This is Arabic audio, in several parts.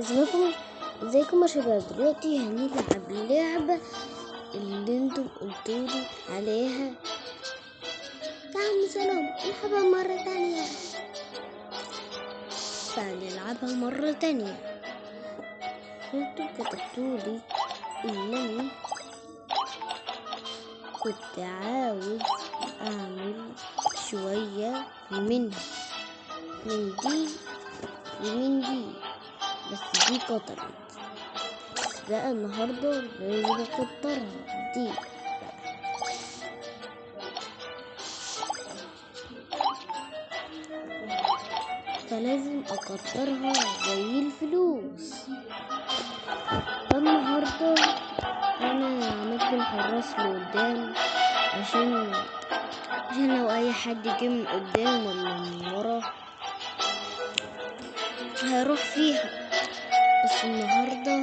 ازيكم؟ ازيكم يا شباب؟ دلوقتي هنلعب اللعبة اللي أنتم قلتولي عليها. تعالوا سلام نلعبها مرة تانية. فنلعبها مرة تانية. أنتم كتبتولي انني كنت عاوز اعمل شوية منها. من دي ومن دي. بس دي قطرت. بس بقى النهاردة لازم اكترها دي. فلازم أكترها زي الفلوس. فالنهاردة أنا عملت الحراس لقدام عشان عشان لو أي حد جه من قدام ولا من ورا هيروح فيها. النهاردة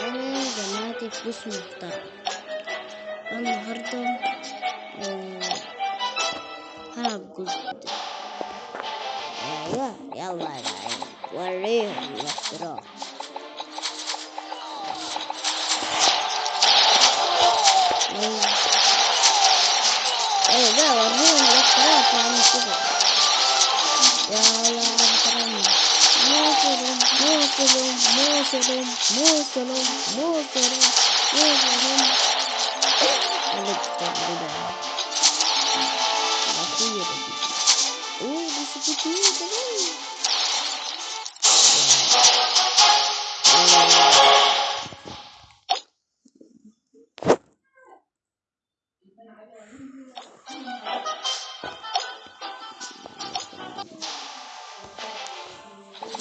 أنا جمعت فلوس محترمة. النهاردة هلعب جزء أيوة يلا يا جعان وريهم الاختراع. أيوة. أيوة وريهم الاختراع فعمل كده موسرم موسرم موسرم موسرم قلت تقريبا الأخيرة دي اوه دي سكتين كمان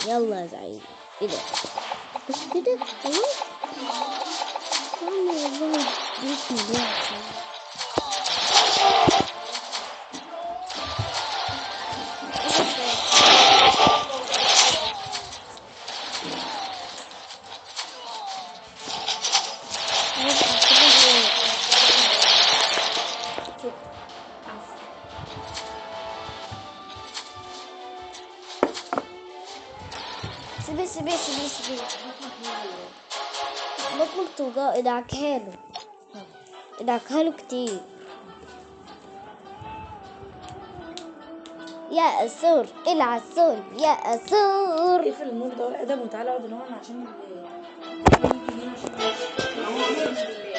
يلا يا زعيم إيه ده بس كده خلاص والله والله بسم الله سيبي سيبي سيبي سيبي بطنك توجع ادعكها له. ادعكها له كتير. يا أسور سور يا أسور. اقفل النور ده؟ والادب وتعالى اقعد هنا عشان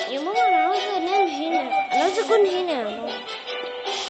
يا ماما أنا عاوزة أنام هنا. أنا عاوزة أكون هنا يا ماما.